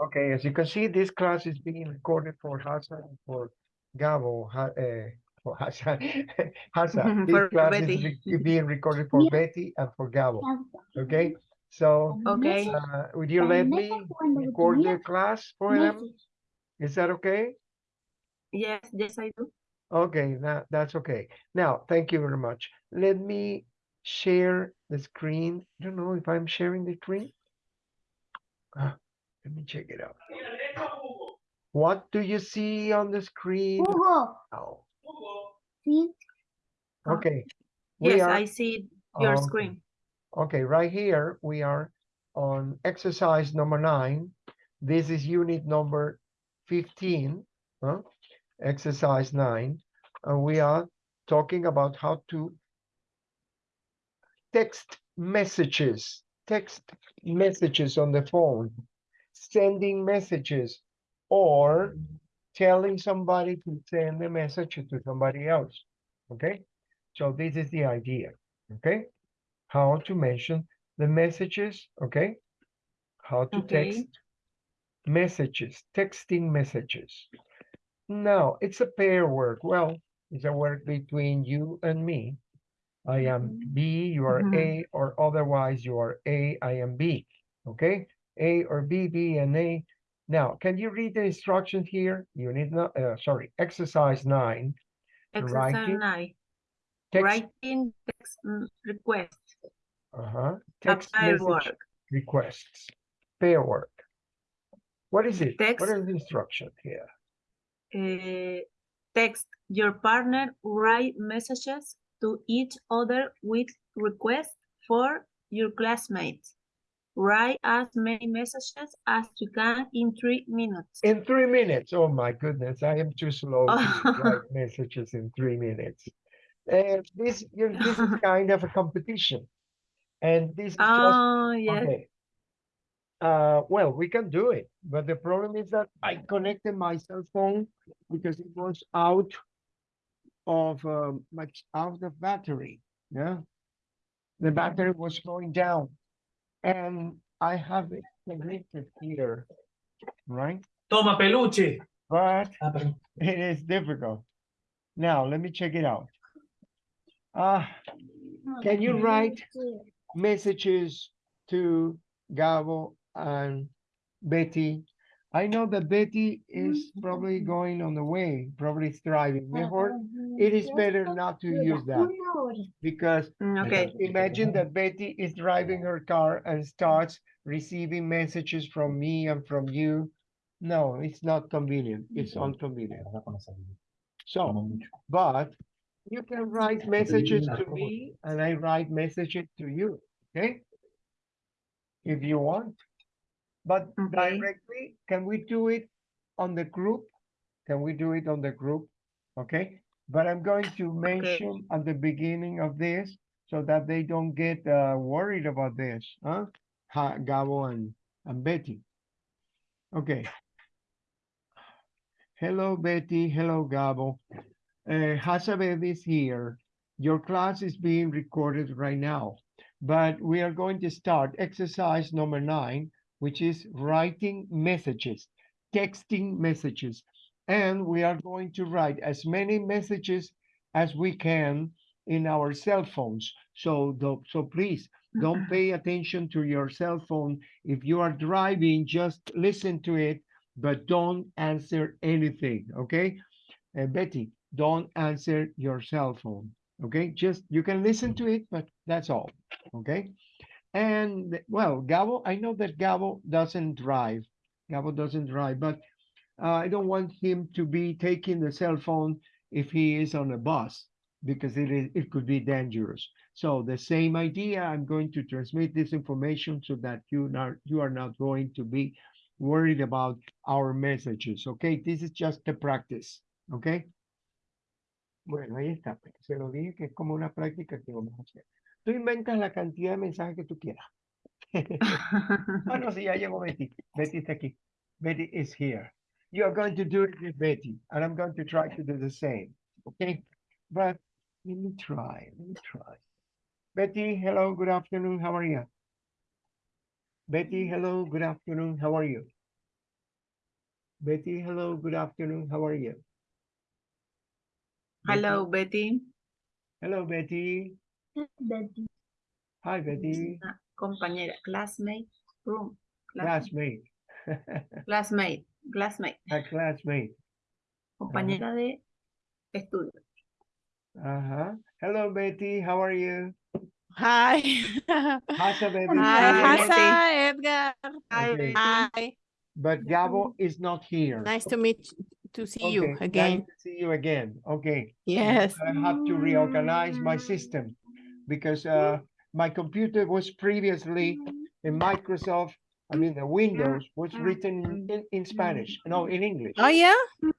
Okay, as you can see, this class is being recorded for Hassan and for Gabo. Ha, uh, for Hassan, Hassan. This For class Betty. is being recorded for Betty and for Gabo. Okay, so Okay. uh, would you let me record the class for them? Is that okay? Yes, yes, I do. Okay, that, that's okay. Now, thank you very much. Let me share the screen. I don't know if I'm sharing the screen. Ah, let me check it out. What do you see on the screen? Hugo, Oh, sí, ah. okay. We Yes, are- I see your okay. screen. Okay, right here, we are on exercise number nine. This is unit number fifteen, huh? Exercise nine, and we are talking about how to text messages, text messages on the phone, sending messages, or telling somebody to send a message to somebody else, okay? So this is the idea, okay? how to mention the messages, okay? How to Okay. text messages, texting messages. Now, it's a pair work. Well, it's a work between you and me. I am B, you are Mhm. A, or otherwise you are A, I am B, okay? A or B, B and A. Now, can you read the instructions here? You need not, uh, sorry, exercise nine. Exercise Writing, nine. Text, Writing text request. uh-huh, text message work. requests, pair work. What is it? What Text. is the instruction here? Uh, text your partner, write messages to each other with requests for your classmates. Write as many messages as you can in three minutes. In three minutes. Oh my goodness, I am too slow to write messages in three minutes. And this, you- this is kind of a competition. And this is just, Oh, yes. okay. Uh, well, we can do it, but the problem is that I connected my cell phone because it was out of, um, my, out of battery, yeah? The battery was going down. And I have it connected here, right? Toma, peluche. But Ah, it is difficult. Now, let me check it out. Uh, can you write messages to Gabo and Betty? I know that Betty is probably going on the way, probably is driving. Mejor, it is better not to use that because Mm, Okay. imagine that Betty is driving her car and starts receiving messages from me and from you. No, it's not convenient. It's inconvenient. So, but you can write messages to me and I write messages to you, okay? If you want. But Okay. directly, can we do it on the group? Can we do it on the group? Okay, but I'm going to mention at the beginning of this so that they don't get uh, worried about this, huh? Ha, Gabo and, and Betty. Okay. Hello, Betty. Hello, Gabo. Uh, Hasabeth is here. Your class is being recorded right now, but we are going to start exercise number nine, which is writing messages, texting messages. And we are going to write as many messages as we can in our cell phones. So, do- so please don't pay attention to your cell phone. If you are driving, just listen to it, but don't answer anything, okay? Uh, Betty, don't answer your cell phone, okay? Just, you can listen to it, but that's all, okay? And, well, Gabo, I know that Gabo doesn't drive. Gabo doesn't drive, but uh, I don't want him to be taking the cell phone if he is on a bus because it is, it could be dangerous. So the same idea, I'm going to transmit this information so that you not, you are not going to be worried about our messages, okay? This is just a practice, okay? Bueno, ahí está, se lo dije que es como una práctica que vamos a hacer. Tú inventas la cantidad de mensajes que tú quieras. Ah, no, sí, ya llegó Betty. Betty está aquí. Betty is here. You are going to do it with Betty, and I'm going to try to do the same, okay? But let me try, let me try. Betty, hello, good afternoon, how are you? Betty, hello, good afternoon, how are you? Betty, hello, good afternoon. How are you? Hello, Betty. Hello, Betty. Hi, Betty. Compañera, classmate, room, Classmate. classmate, classmate, A classmate. compañera de estudio. Uh-huh. Hello, Betty. How are you? Hi. How's the baby? Hi, Hi. Hasa, Edgar. Hi, Okay. Hi. But Gabo is not here. Nice to meet, to see you Okay, nice to See you again. Okay. Yes. I have to reorganize my system because uh, my computer was previously in Microsoft, I mean, the Windows was written in, in Spanish, no, in English. Oh, yeah?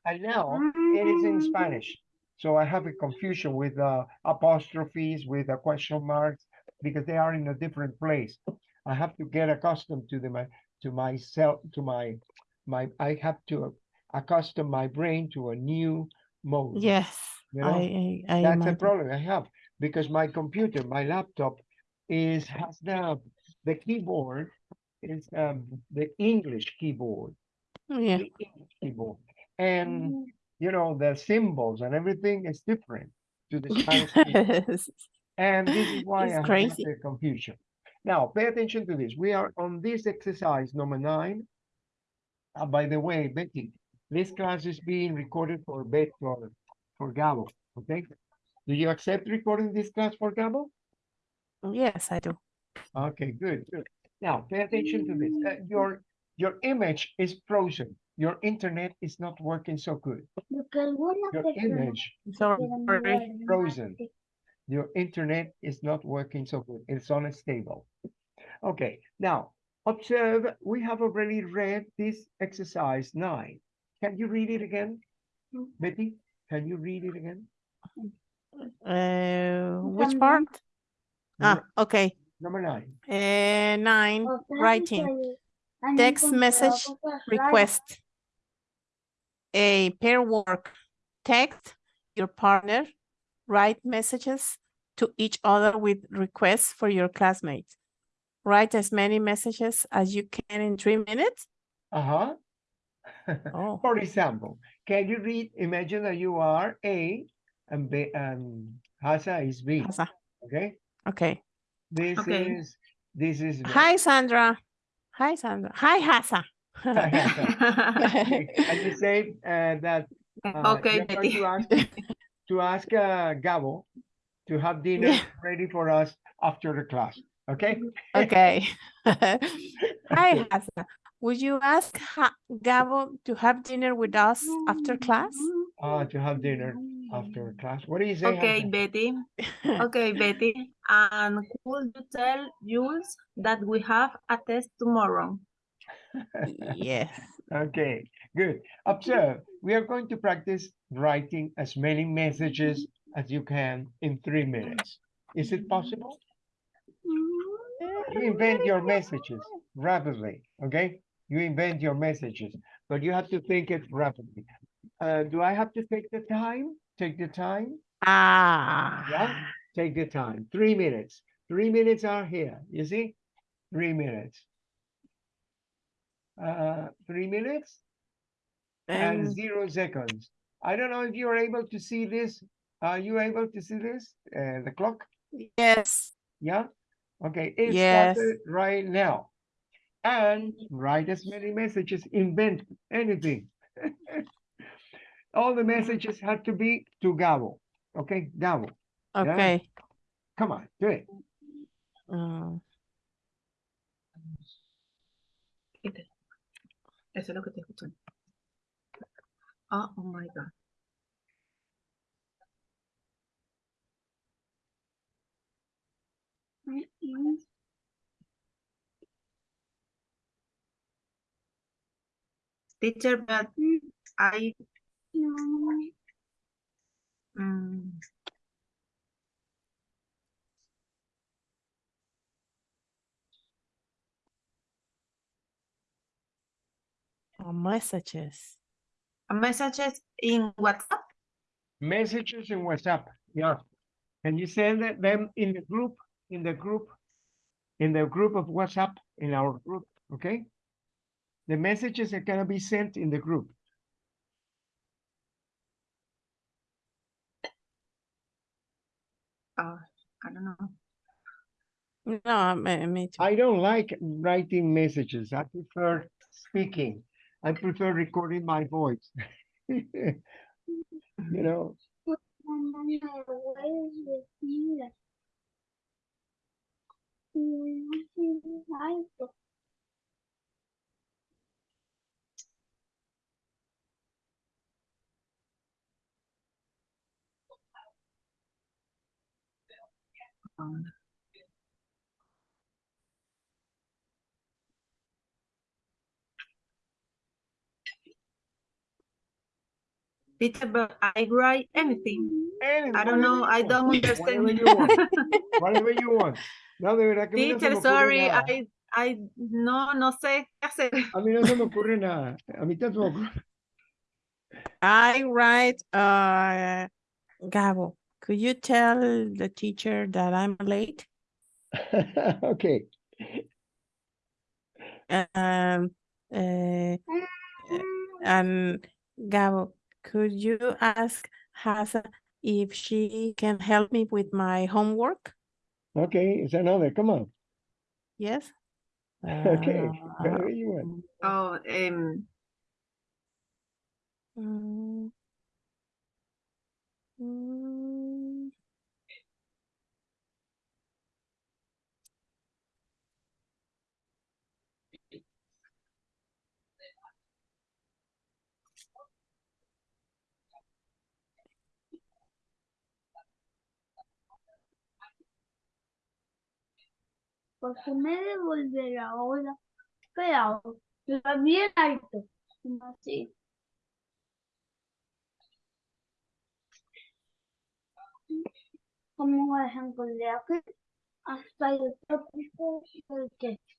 And now it is in Spanish. So I have a confusion with uh, apostrophes, with uh, question marks, because they are in a different place. I have to get accustomed to the my to myself to my my. I have to accustom my brain to a new mode. Yes. You I, know, I, I That's a problem I have because my computer, my laptop, is has the the keyboard is um the English keyboard Yeah. the English keyboard. And you know, the symbols and everything is different to the Spanish. Yes. And this is why It's I have crazy. the confusion. Now, pay attention to this. We are on this exercise number nine. Uh, by the way, Betty, this class is being recorded for Bet for, for Gabo, okay? Do you accept recording this class for Gabo? Yes, I do. Okay, good, good. Now, pay attention to this. Uh, your your image is frozen. Your internet is not working so good. Your image Sorry. frozen. Your internet is not working so good. It's unstable. Okay, now observe. We have already read this exercise nine. Can you read it again, Betty? Can you read it again? Uh, which part? Ah, okay. number nine. Uh, nine, writing. Text message request. A pair work. Text your partner. Write messages to each other with requests for your classmates. Write as many messages as you can in three minutes. Uh-huh. Oh, For example, can you read? Imagine that you are A and B and Hasa is B. Hasa. Okay. okay. This Okay. is this is Hi, Sandra. Hi, Sandra. Hi, Hasa. Okay, and you say uh, that uh, Okay, you're going Betty. to ask to ask uh, Gabo to have dinner Yeah. ready for us after the class. Okay. Okay. Hi, Hasa. Would you ask ha Gabo to have dinner with us after class? Uh, to have dinner after class. What do you say? Okay, Hasa? Betty. Okay, Betty. And could you tell Jules that we have a test tomorrow? Yes. Okay, good. Observe, we are going to practice writing as many messages as you can in three minutes. Is it possible? You invent your messages rapidly, okay? You invent your messages, but you have to think it rapidly. Uh, do I have to take the time? Take the time? Ah. Yeah. Take the time. Three minutes. Three minutes are here. You see? Three minutes. Uh, three minutes and And zero seconds. I don't know if you're able to see this. Are you able to see this? Uh, the clock? yes. Yeah? Okay, it Yes. started right now. And write as many messages, invent anything. All the messages had to be to Gabo. Okay, Gabo, Okay. come on, do it. Mm, Eso es lo que te escuchan. Oh, oh my God. Teacher, but I, mm, oh, messages. messages in WhatsApp. Messages in WhatsApp, yeah. Can you send them in the group, in the group, in the group of WhatsApp, in our group, okay? The messages are gonna be sent in the group. Uh, I don't know. No, me, me too. I don't like writing messages. I prefer speaking. I prefer recording my voice. You know, Teacher, but I write anything. and I don't know. I don't want, understand. Whatever you want, whatever you want. No, de verdad que a mí no se me Teacher, ocurre sorry, nada. I, I, no, no sé qué hacer. A mí no se me ocurre nada. A mí tampoco. I write, uh, Gabo, could you tell the teacher that I'm late? Okay. Um, uh, and Gabo, could you ask Hasa if she can help me with my homework? Okay, it's another. Come on. Yes? Okay, Uh, whatever you want. Oh, um, mm, mm, ¿Por qué me devolverá ahora? Pero, está bien alto. como Así. Como por ejemplo, de aquí hasta el tópico del texto.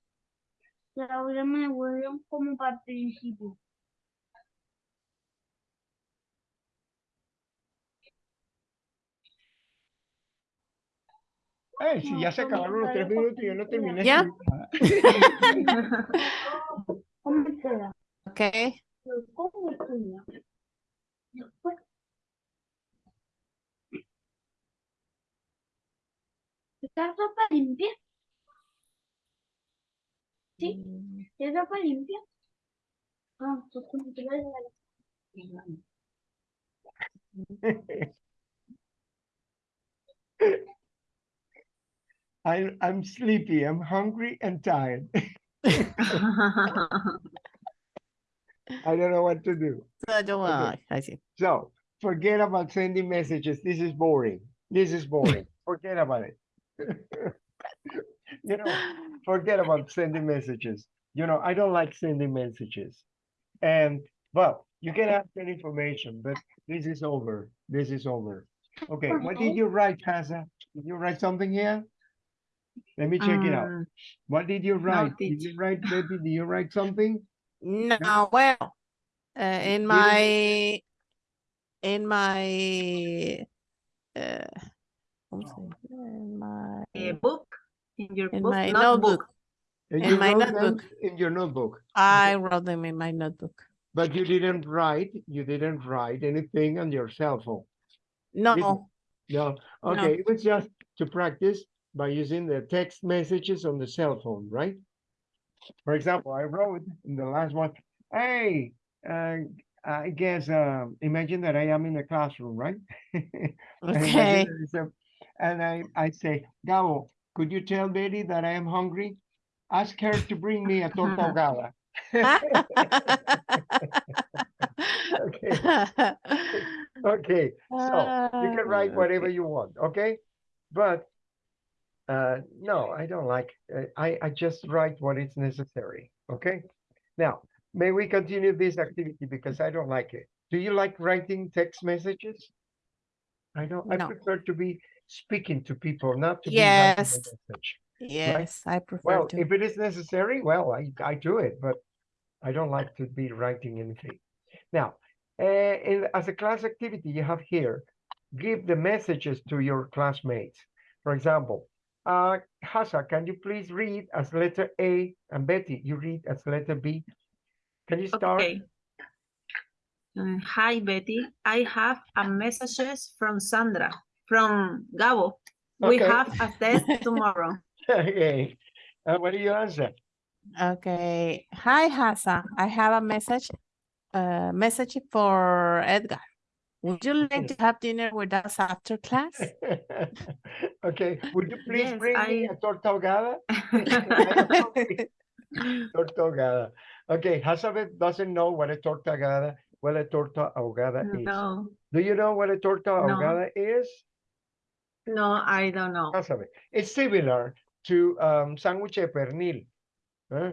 Y ahora me devuelven como para el principio. Eh, si No, ya se como acabaron los tres para minutos y yo no terminé. ¿Ya? escribiendo nada. ¿Cómo queda? Okay, ¿Cómo queda? Después. ¿Está ropa limpia? Sí. Mm, ¿Es ropa limpia? Ah, pues como que la I'm, I'm sleepy, I'm hungry and tired. I don't know what to do. so don't Okay. I see. So forget about sending messages. This is boring. This is boring. Forget about it. You know, forget about sending messages. You know, I don't like sending messages. And, well, you can ask any information, but this is over. This is over. Okay, what did you write, Casa? Did you write something here? Let me check it out. Um, What did you write? Did you write, Betty, did you write something? No, well, uh, in my, in my, uh, ¿cómo in my, a book in your in book, my notebook. notebook. In you my notebook. In your notebook, I wrote them in my notebook. but you didn't write, you didn't write anything on your cell phone. No, No, okay, it was just to practice by using the text messages on the cell phone, right? For example, I wrote in the last one, hey, uh, I guess, um, imagine that I am in a classroom, right? And imagine okay. that it's a- And I, I say, Gabo, could you tell Betty that I am hungry? Ask her to bring me a torta ahogada. Okay, okay, so you can write Ah, whatever you want, okay? But uh, no, I don't like, uh, I, I just write what is necessary, okay? Now, may we continue this activity because I don't like it. Do you like writing text messages? I don't, I prefer to be speaking to people, not to be writing a Yes. message. Yes, I prefer Well, to. if it is necessary, well, I, I do it, but I don't like to be writing anything. Now, uh, in, as a class activity you have here, give the messages to your classmates. For example, uh, Hasa, can you please read as letter A and Betty, you read as letter B? Can you start? Okay. Uh, hi, Betty. I have a messages from Sandra, from Gabo. We have a test tomorrow. Okay. Uh, what do you answer? Okay. Hi, Hasa. I have a message, uh, message for Edgar. Would you like to have dinner with us after class? Okay, would you please Yes, bring me a torta ahogada? Torta ahogada. Okay, Hazabeth doesn't know what a torta ahogada, what a torta ahogada is. No, Do you know what a torta No. ahogada is? No, I don't know. Hazabeth, it's similar to um, sándwich de pernil. huh?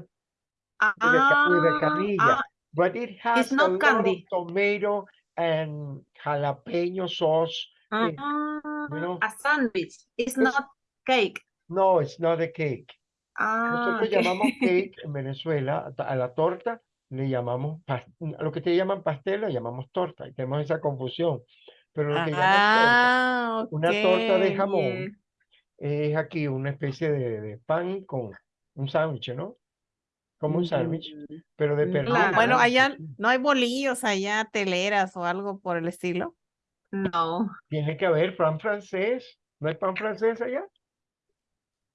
With a, ca- with a Ah, canilla, ah, but it has a not lot candy. of tomato and jalapeno sauce. in- ah, know? A sandwich. It's It's- not cake. No, it's not a cake. Ah, Nosotros okay. llamamos cake en Venezuela, a la torta le llamamos, lo que te llaman pastel le llamamos torta, y tenemos esa confusión. Pero lo que llaman Ah, torta, una torta de jamón es aquí una especie de, de pan con un sándwich, ¿no? Como un sándwich, Mm, pero de Mm, pernil. claro. Bueno, ¿no? allá no hay bolillos, allá teleras o algo por el estilo. No, Tiene que haber pan francés. ¿No hay pan francés allá?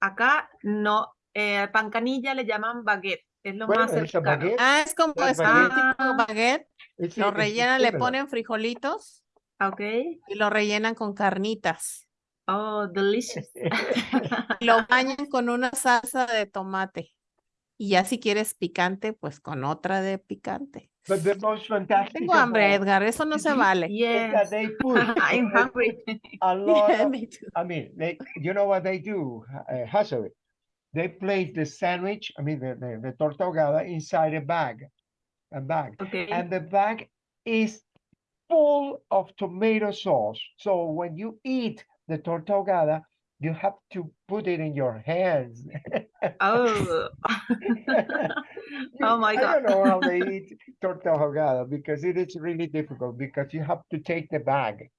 acá no. Eh, al pan canilla le llaman baguette. Es lo Bueno, más cercano. baguette. Ah, es como, es tipo de baguette. Es- Lo es rellenan, le ponen frijolitos Ok. y lo rellenan con carnitas. Oh, delicious. Lo bañan con una salsa de tomate. Y ya si quieres picante, pues con otra de picante. But the most fantastic Tengo hambre, all Edgar, eso no se vale. Yes. they put I'm hungry. a lot Yeah, of me too. I mean, they, you know what they do, uh, Hasabe? They place the sandwich, I mean, the, the, the torta ahogada inside a bag, a bag, Okay. and the bag is full of tomato sauce. So when you eat the torta ahogada, you have to put it in your hands. Oh. oh my God. I don't know how they eat torta ahogada because it is really difficult because you have to take the bag.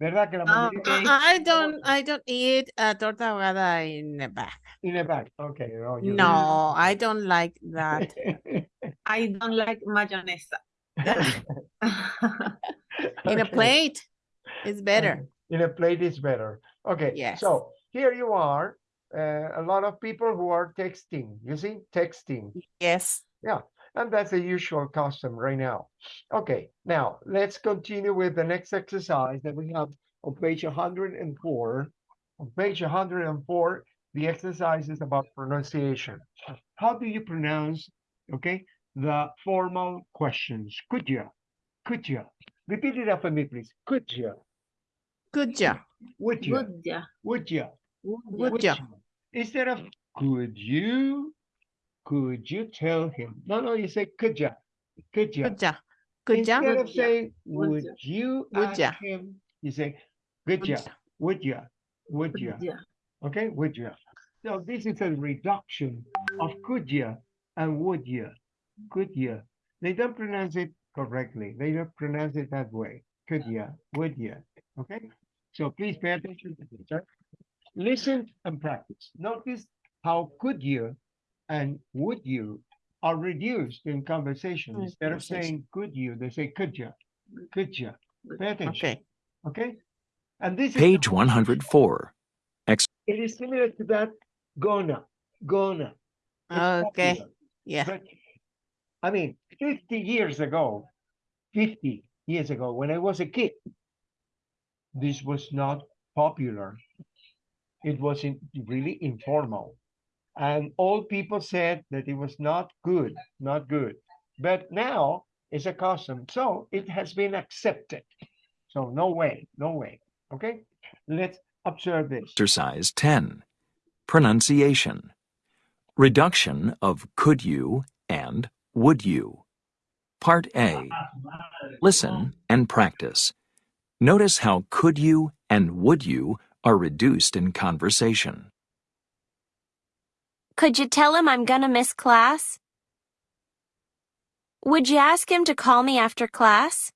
¿Verdad que la Ah, mayoría okay. I I don't, I don't eat a torta ahogada in a bag. in a bag? Okay, No, I don't like that. I don't like mayonnaise. In a plate, it's better. In a plate is better. Okay, Yes. so here you are, uh, a lot of people who are texting, you see, texting. Yes. Yeah. And that's the usual custom right now. Okay, now let's continue with the next exercise that we have on page 104. On page 104, the exercise is about pronunciation. How do you pronounce, okay, the formal questions? Could you? Could you? Repeat it after me, please. Could you? Good job. Would you? Good, yeah. Would you? Good, Good yeah. job. Instead of could you, could you tell him? No, no, you say could you? Could you? Good job. Good job. Instead of saying, would would ya, you would ask ya. him? You say, good Good ya, job. would ya, would Good, ya, yeah. okay, would ya. So this is a reduction of could ya and would ya, could ya. They don't pronounce it correctly. They don't pronounce it that way. Could ya, would ya, okay? So please pay attention to this. right? Listen and practice. Notice how could you and would you are reduced in conversation. In Instead of saying could you, they say could you, could you. Pay attention, Okay. okay? And this is Page whole- 104. It is similar to that gonna, gonna. It's Okay. popular, Yeah. I mean, fifty years ago, fifty years ago, when I was a kid, this was not popular. It was in, really informal. And all people said that it was not good, not good. But now it's a custom, so it has been accepted. So no way, no way. Okay, let's observe this. Exercise 10. Pronunciation. Reduction of could you and would you. Part A. Listen and practice. Notice how could you and would you are reduced in conversation. Could you tell him I'm gonna miss class? Would you ask him to call me after class?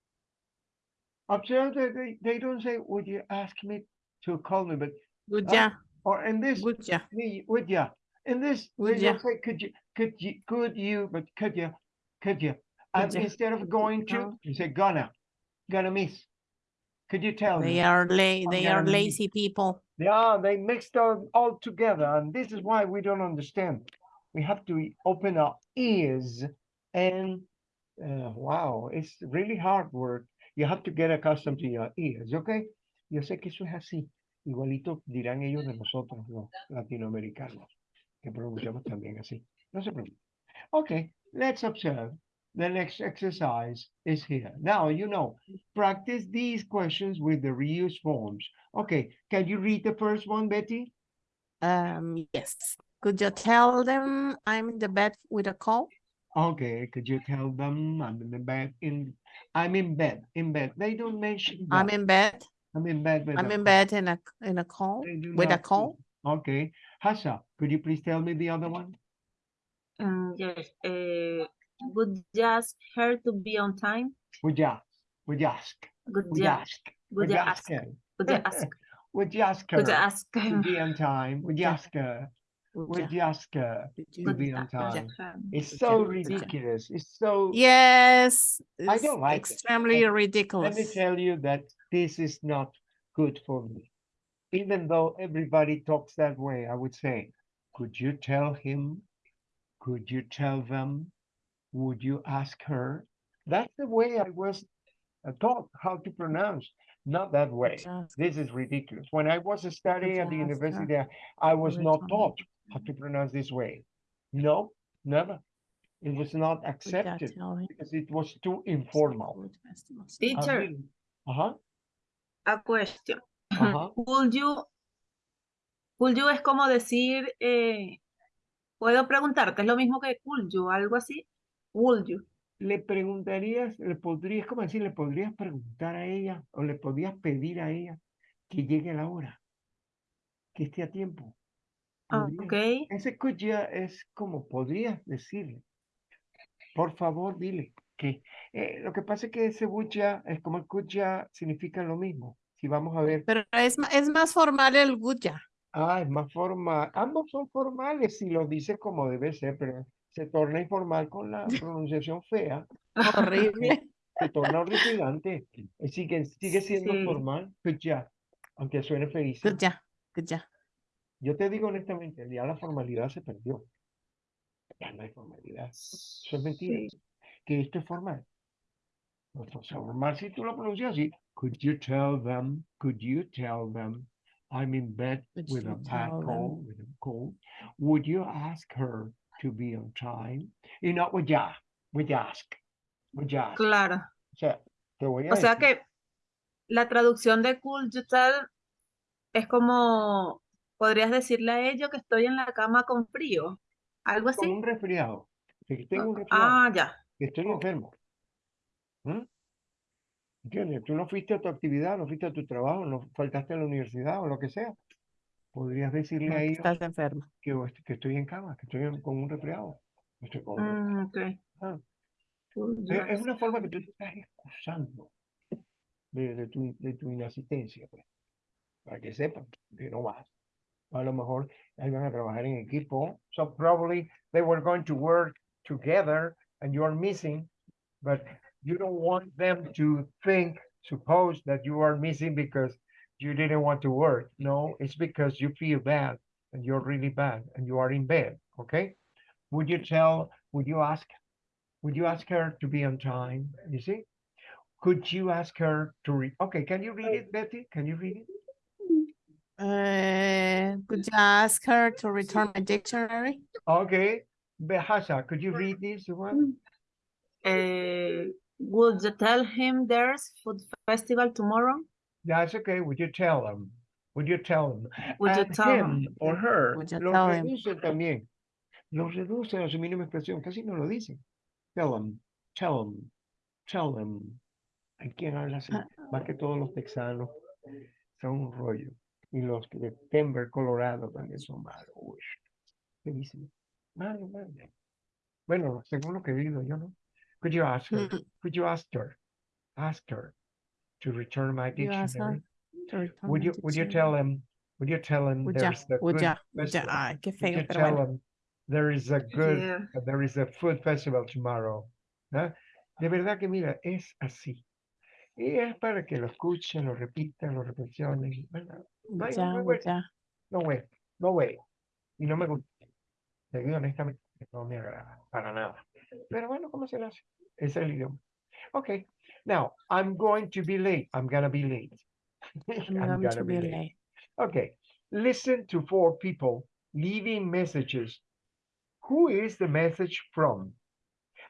Observe that they, they don't say, would you ask me to call me, but, Good Ah, job. or in this, Good job. me, would ya? In this, they Would ya? don't say, could you, could you, could you, but could you, could you? And ya. instead of going to, you say gonna, gonna miss. Could you tell They me? are they are gonna miss. lazy people. Yeah, they mixed all, all together, and this is why we don't understand. We have to open our ears, and uh, wow, it's really hard work. You have to get accustomed to your ears, okay? Yo sé que eso es así. Igualito dirán ellos de nosotros, los latinoamericanos, que pronunciamos también así. No se preocupen. Okay, let's observe. The next exercise is here. Now, you know, practice these questions with the reuse forms. Okay, can you read the first one, Betty? Um, yes. Could you tell them I'm in the bed with a cold? Okay, could you tell them I'm in the bed in I'm in bed in bed. They don't mention I'm in bed. I'm in bed with I'm in cold. bed in a in a cold with a not cold. Okay, Hasa, could you please tell me the other one? Mm, yes. Uh, would you ask her to be on time? Would you ask? Would you ask? Would Would you you ask? ask? Would you ask? Would you ask? Would you ask her Would you ask to be on time? Would you ask her? Would Would you ask her to be on time? It's so ya? Would ya? ridiculous. It's so Yes, I don't like it. extremely Let- Let me tell you that this is not good for me. Even though everybody talks that way, I would say, could you tell him? Could you tell them? Would you ask her? That's the way I was uh, taught how to pronounce, not that way. This is ridiculous. When I was studying at the you her university, I- I was not taught how to pronounce this way. No, never. It was not accepted because it was too informal. Would festivals- I Teacher, Uh-huh, a question. Would you, would you es como decir, eh, puedo preguntarte, es lo mismo que could you, algo así. Would you? Le preguntarías, le podrías, ¿cómo decir? Le podrías preguntar a ella o le podrías pedir a ella que llegue a la hora, que esté a tiempo. Ah, Podrías. ok. Ese could ya es como podrías decirle. Por favor, dile que eh, lo que pasa es que ese would ya es como el could ya significa lo mismo. Si vamos a ver, Pero es, es más formal el good ya. ah, es más formal. Ambos son formales si lo dices como debe ser, pero se torna informal con la pronunciación fea. Horrible. se torna horripilante. Sigue, sigue siendo Sí. formal, pues ya, aunque suene feísimo. Good ya. Good ya. Yo te digo honestamente, ya la formalidad se perdió. Ya no hay formalidad. Eso es mentira. Sí. Que esto es formal. No, no, formal si tú lo pronuncias así. Could you tell them? Could you tell them? I'm in bed Could with a you bad cold, with a cold. Would you ask her to be on time? Y no, would ya, would you ask, would you ask. Claro. O sea, te voy a O sea decir- que la traducción de could you tell es como, podrías decirle a ellos que estoy en la cama con frío, algo con así. un resfriado. Que tengo un resfriado, Ah, ya. que estoy enfermo. ¿Mm? ¿Entiendes? Tú no fuiste a tu actividad, no fuiste a tu trabajo, no faltaste a la universidad o lo que sea. Podrías decirle No, a ellos estás enfermo. que, que estoy en cama, que estoy con un resfriado. Estoy con Mm, ok. Ah. Es, una forma que tú te estás excusando de, de tu, de tu inasistencia, pues, para que sepan que no vas. A lo mejor ahí van a trabajar en equipo. So probably they were going to work together and you are missing, but you don't want them to think, suppose that you are missing because you didn't want to work. No, it's because you feel bad and you're really bad and you are in bed, okay? Would you tell, would you ask would you ask her to be on time? You see? Could you ask her to read? Okay, can you read it, Betty? Can you read it? Uh, could you ask her to return my dictionary? Okay, Behasa, could you read this one? Eh, would you tell him there's food festival tomorrow? That's okay. Would you tell them? Would you tell them? Would you And tell him him? or her, Would you lo tell him? reducen también. Lo reducen a su mínima expresión, casi no lo dicen. Tell them, tell them, tell them. ¿Hay quien habla así? Ah. Más que todos los texanos son un rollo. Y los de Denver, Colorado también son malos. Uy, feísimo. Malo, malo. Bueno, según lo que digo yo, ¿no? Could you ask her? Mm, Could you ask her? Ask her to return my You ask her dictionary. to return Would my you would you tell him? Would you tell him Would ya, there's a would good ya, would ya. festival? Would you tell bueno. him there is a good Yeah. uh, there is a food festival tomorrow? Huh? De verdad que mira, es así. Y es para que lo escuchen, lo repitan, lo reflexionen. No hay- no hay Ya, vuelta. ya. No way, no way. Y no me gusta. Te digo honestamente, no me agrada para nada. Pero bueno, ¿cómo se le hace? Es el idioma. Okay, now I'm going to be late. I'm gonna be late. I'm going to be late. Okay, listen to four people leaving messages. Who is the message from?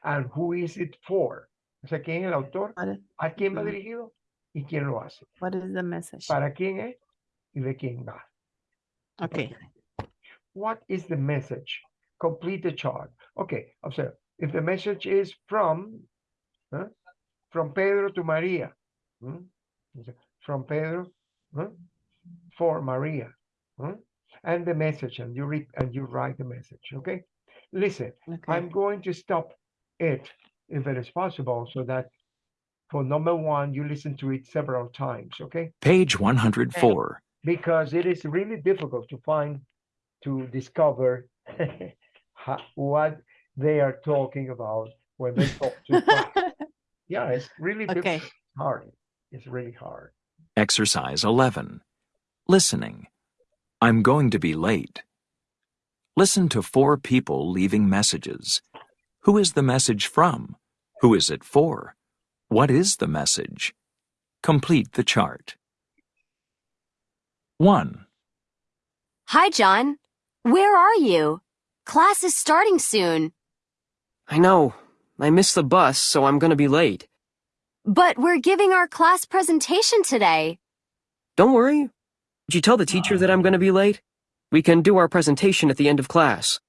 And who is it for? O sea, ¿quién es el autor? ¿A quién va dirigido? ¿Y quién lo hace? what is the message? ¿Para quién es? ¿Y de quién va? Okay. What is the message? Complete the chart. Okay, observe. If the message is from, huh, from Pedro to Maria, hmm, from Pedro huh, for Maria, huh, and the message, and you read and you write the message. Okay, listen. Okay. I'm going to stop it if it is possible, so that for number one you listen to it several times. Okay, Page 104. because it is really difficult to find to discover what they are talking about when they talk to fast. Yeah, it's really Okay. hard. It's really hard. Exercise 11. Listening. I'm going to be late. Listen to four people leaving messages. Who is the message from? Who is it for? What is the message? Complete the chart. 1, Hi, John. Where are you? Class is starting soon. I know. I missed the bus, so I'm gonna be late. But we're giving our class presentation today. Don't worry. Did you tell the teacher that I'm gonna be late? We can do our presentation at the end of class.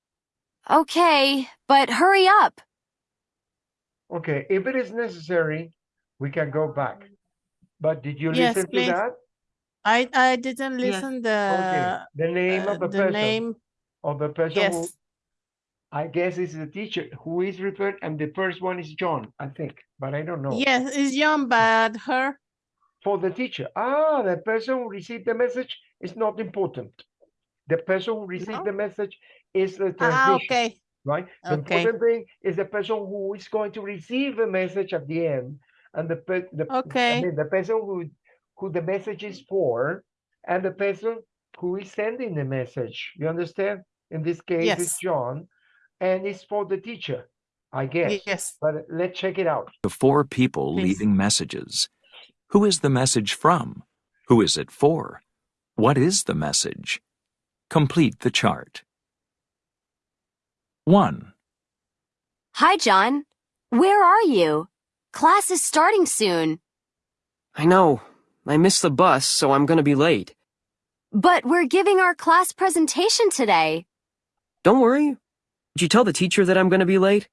Okay, but hurry up. Okay, if it is necessary, we can go back. But did you Yes, listen please. to that? I, I didn't Yes. listen Okay, the, the name uh, of the, the person name. of the person who Yes. I guess it's the teacher who is referred, and the first one is John, I think, but I don't know. Yes, it's John, but her. For the teacher, ah, the person who received the message is not important. The person who received No? the message is the Ah, okay. right? The Okay. important thing is the person who is going to receive the message at the end, and the the I mean, the person who who the message is for, and the person who is sending the message. You understand? In this case, it's John, and it's for the teacher, I guess. Yes. But let's check it out. The four people Please. leaving messages. Who is the message from? Who is it for? What is the message? Complete the chart. 1, Hi, John. Where are you? Class is starting soon. I know. I missed the bus, so I'm gonna be late. But we're giving our class presentation today. Don't worry. Did you tell the teacher that I'm gonna be late?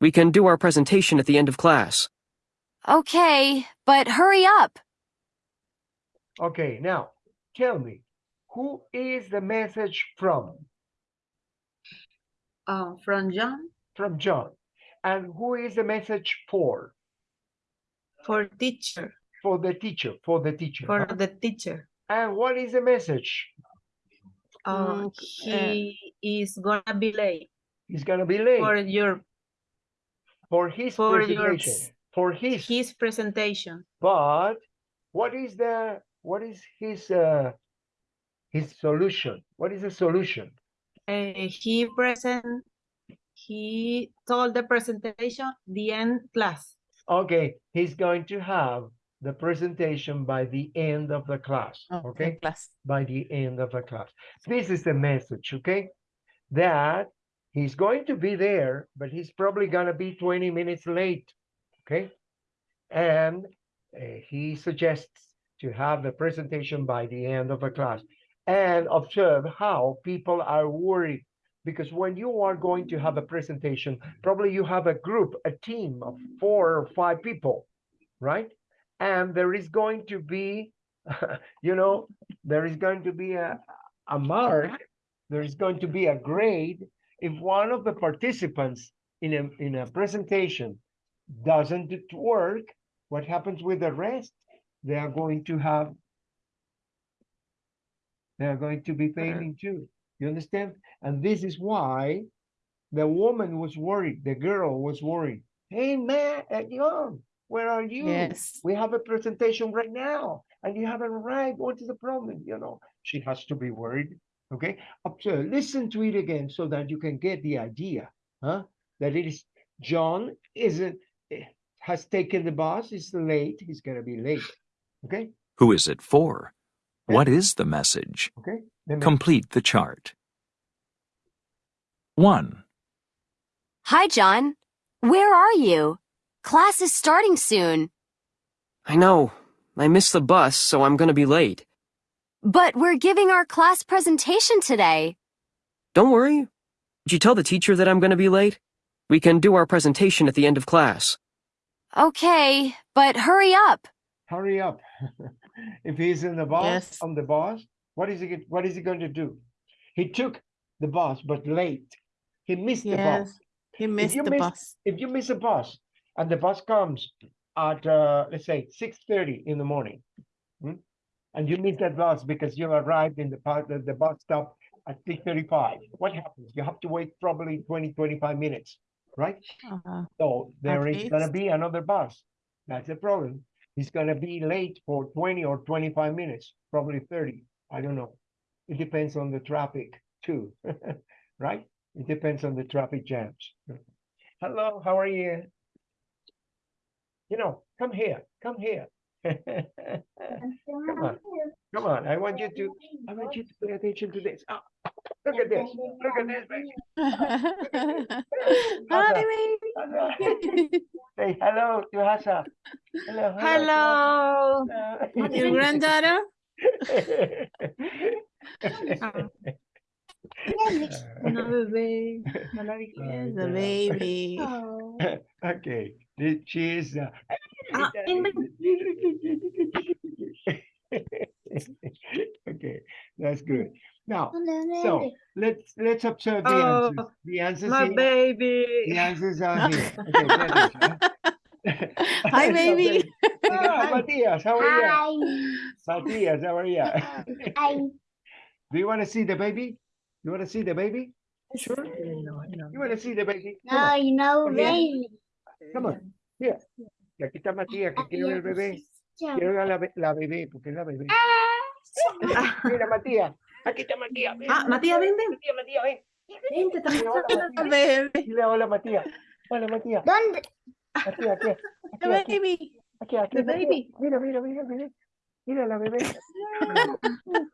We can do our presentation at the end of class. Okay, but hurry up. Okay, now tell me, who is the message from? Uh, from John From John. And who is the message for? for teacher, For the teacher, for the teacher. for huh? the teacher. And what is the message? Uh, Mm, he is gonna be late He's gonna be late for your for, his for your presentation. For his, his presentation. but what is the what is his uh his solution? What is the solution? Uh, he present he told the presentation the end class. Okay, he's going to have the presentation by the end of the class. Okay, okay? class. by the end of the class. This is the message, okay? That he's going to be there, but he's probably gonna be 20 minutes late, okay? And uh, he suggests to have the presentation by the end of the class. And observe how people are worried because when you are going to have a presentation, probably you have a group, a team of four or five people, right? And there is going to be, you know, there is going to be a, a mark, there is going to be a grade if one of the participants in a, in a presentation doesn't work, what happens with the rest? They are going to have, they are going to be failing too. You understand? And this is why the woman was worried, the girl was worried Hey, man, uh, John, where are you? Yes. We have a presentation right now, and you haven't arrived. What is the problem? You know, she has to be worried. Okay, observe, listen to it again so that you can get the idea, huh? That it is John isn't eh, has taken the bus. Is late. He's gonna be late. Okay, Who is it for? What is the message? okay. Then Complete the chart. 1. Hi, John. Where are you? Class is starting soon. I know. I missed the bus, so I'm gonna be late. But we're giving our class presentation today. Don't worry. Did you tell the teacher that I'm gonna be late? We can do our presentation at the end of class. Okay, but hurry up. hurry up. if he's in the bus Yes. on the bus, what is he? get- What is he going to do? He took the bus, but late. He missed the bus. He missed the miss- bus. if you miss a bus and the bus comes at uh, let's say 6:30 in the morning hmm, and you miss that bus because you arrived in the park the, the bus stop at 6:35 what happens? You have to wait probably 20 25 minutes right? Uh, so there is going to be another bus. That's the problem. He's going to be late for 20 or 25 minutes probably 30 i don't know. It depends on the traffic too right? It depends on the traffic jams. Hello how are you? You know come here come here come on come on i want you to i want you to pay attention to this Ah, look at this look at this baby. Hi, Hasa, baby. Say hello to Hasa. hello Hello. hello. Your granddaughter? No, bebé. No la vi. The baby. Oh. Okay, this- she is. Uh, Ah, ven, ven. okay, that's good. Now, so let's let's observe the Oh, answers. The answers. My here- baby. The answers are here. Okay, pay attention, huh? Hi, Hello, baby. Ah, Matthias, how are you? Hi. Matthias, how are you? Hi. Do you want to see the baby? You want to see the baby? Sure. No, no. You want to see the baby? Come No, on, you know, baby. Come on. Here. Y aquí está Matías, que quiere ver el bebé. Quiero ver a la, be- la bebé, porque es la bebé. Mira, Matías. Aquí está Matías. ven, Ah, Matías, ven, ven. Matías, Matías, ven. Vente, te Dile hola, Matías. Baby. Dile hola, Matías. Hola, Matías. ¿Dónde? Aquí, aquí. Aquí, The aquí. baby. Aquí, aquí. The Matías. baby. Mira, mira, mira, mira. Mira la bebé.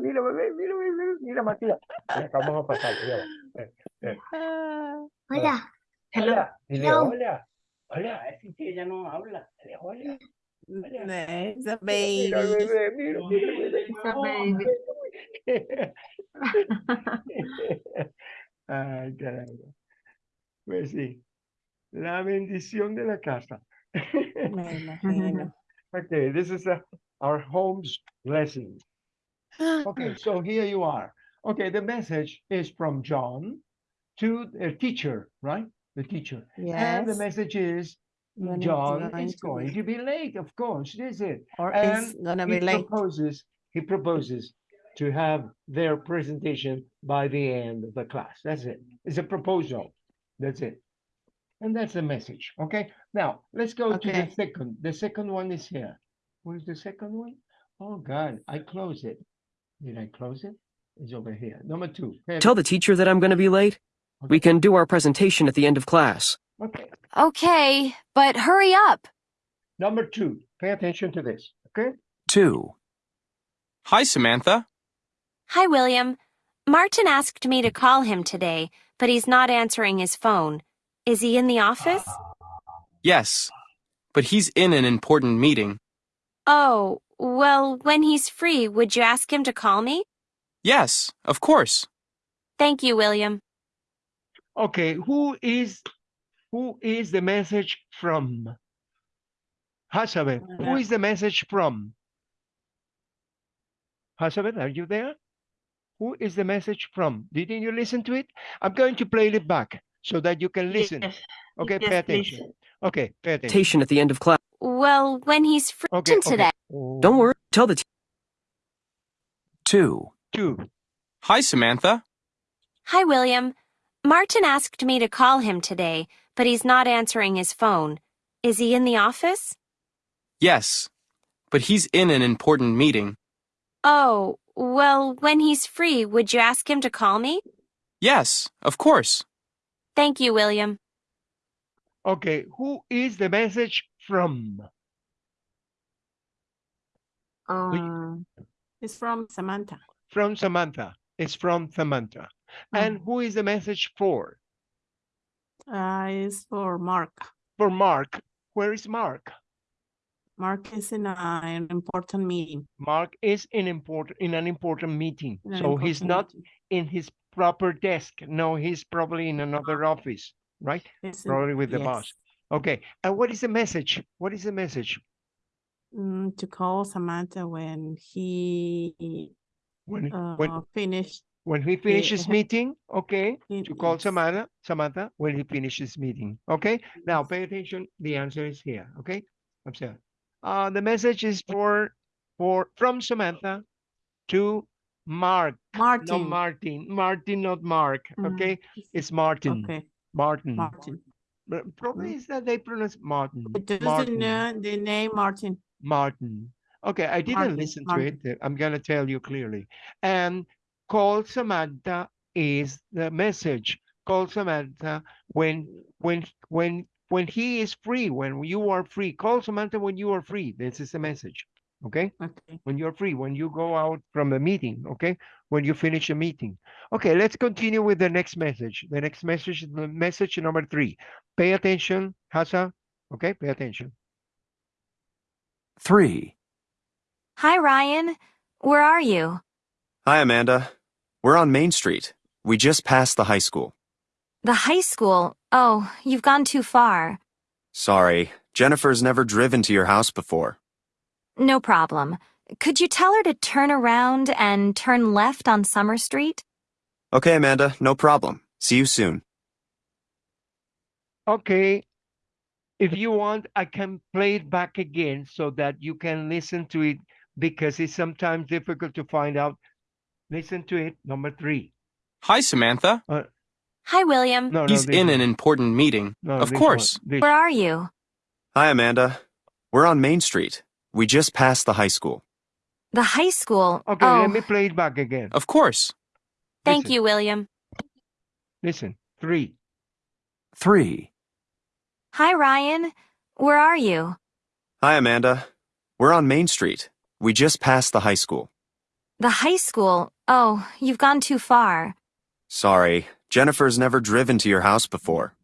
Mira, bebé, mira, mira, mira, mira, Matías. Mira, vamos a pasar. mira. Ah, Hola. Hello. Hola. Dile Hello. hola. Hola, es que ella no habla. Dile hola. There's a Mira, baby. bebé, mira, mira, bebé. It's a baby. Ay, caramba. Pues sí, la bendición de la casa. Me imagino. Okay, this is uh, our home's blessing. Okay, so here you are. Okay, the message is from John to the teacher, right? The teacher. And the message is When it's John is going to be late, of course, is it. Or And it's gonna he be late. proposes he proposes to have their presentation by the end of the class. That's it. It's a proposal. That's it. And that's the message. Okay. Now let's go to the second. The second one is here. Where's the second one? Oh God, I close it. Did I close it? It's over here. Number two. Tell the teacher that I'm gonna be late? We can do our presentation at the end of class. Okay. Okay, but hurry up. Number two. Pay attention to this. Okay. 2. Hi, Samantha. Hi, William. Martin asked me to call him today, but he's not answering his phone. Is he in the office? Yes, but he's in an important meeting. Oh, well, when he's free, would you ask him to call me? Yes, of course. Thank you, William. Okay. Who is who is the message from? Hasabeth, who Uh, the message from? Hasabeth, are you there? Who is the message from? Didn't you listen to it? I'm going to play it back so that you can listen. Yes. Okay, Yes, pay please. attention. Okay, pay attention. At the end of class. Well, when he's free Okay, today. okay. Don't worry. Tell the te- 2. Two. Hi, Samantha. Hi, William. Martin asked me to call him today, but he's not answering his phone. Is he in the office? Yes, but he's in an important meeting. Oh, well, when he's free, would you ask him to call me? Yes, of course. Thank you, William. Okay, who is the message from? Um, It's from Samantha. From Samantha. It's from Samantha. And who is the message for? Uh, it's for Mark. For Mark. Where is Mark? Mark is in a, an important meeting. Mark is in important in an important meeting. an So he's not meeting. in his proper desk. No, he's probably in another office, right? In- Probably with the boss. Okay. And what is the message? What is the message? Mm, to call Samantha when he When uh, when finished. When he finishes meeting, okay? To call. Samantha, Samantha, when he finishes meeting, okay? Now pay attention. The answer is here, okay? Observe. Uh, the message is for for from Samantha to Mark, Martin. not Martin. Martin, not Mark. Mm, Okay, it's Martin. Okay, Martin. Martin. But Probably is that they pronounce Martin. It doesn't Martin. know the name Martin. Martin. Okay, I didn't Martin, listen Martin. to it. I'm gonna tell you clearly. And call Samantha is the message. Call Samantha when when when when he is free, when you are free. Call Samantha when you are free. This is the message. Okay? Okay. When you're free, when you go out from a meeting, okay? When you finish a meeting. Okay, let's continue with the next message. The next message is the message number three. Pay attention, Hasa. Okay, pay attention. 3. Hi, Ryan. Where are you? Hi, Amanda. We're on Main Street. We just passed the high school. The high school. Oh, you've gone too far. Sorry, Jennifer's never driven to your house before. No problem. Could you tell her to turn around and turn left on Summer Street? Okay, Amanda, no problem. See you soon. Okay. If you want, I can play it back again so that you can listen to it because it's sometimes difficult to find out. Listen to it. Number three. Hi, Samantha. Uh, Hi, William. No, He's no, this in one. an important meeting. No, of course. Where are you? Hi, Amanda. We're on Main Street. We just passed the high school. The high school. Okay, oh, let me play it back again. Of course. thank Listen, you, William. Listen. Three. 3. Hi, Ryan. Where are you? Hi, Amanda. We're on Main Street. We just passed the high school. The high school. Oh, you've gone too far. Sorry, Jennifer's never driven to your house before.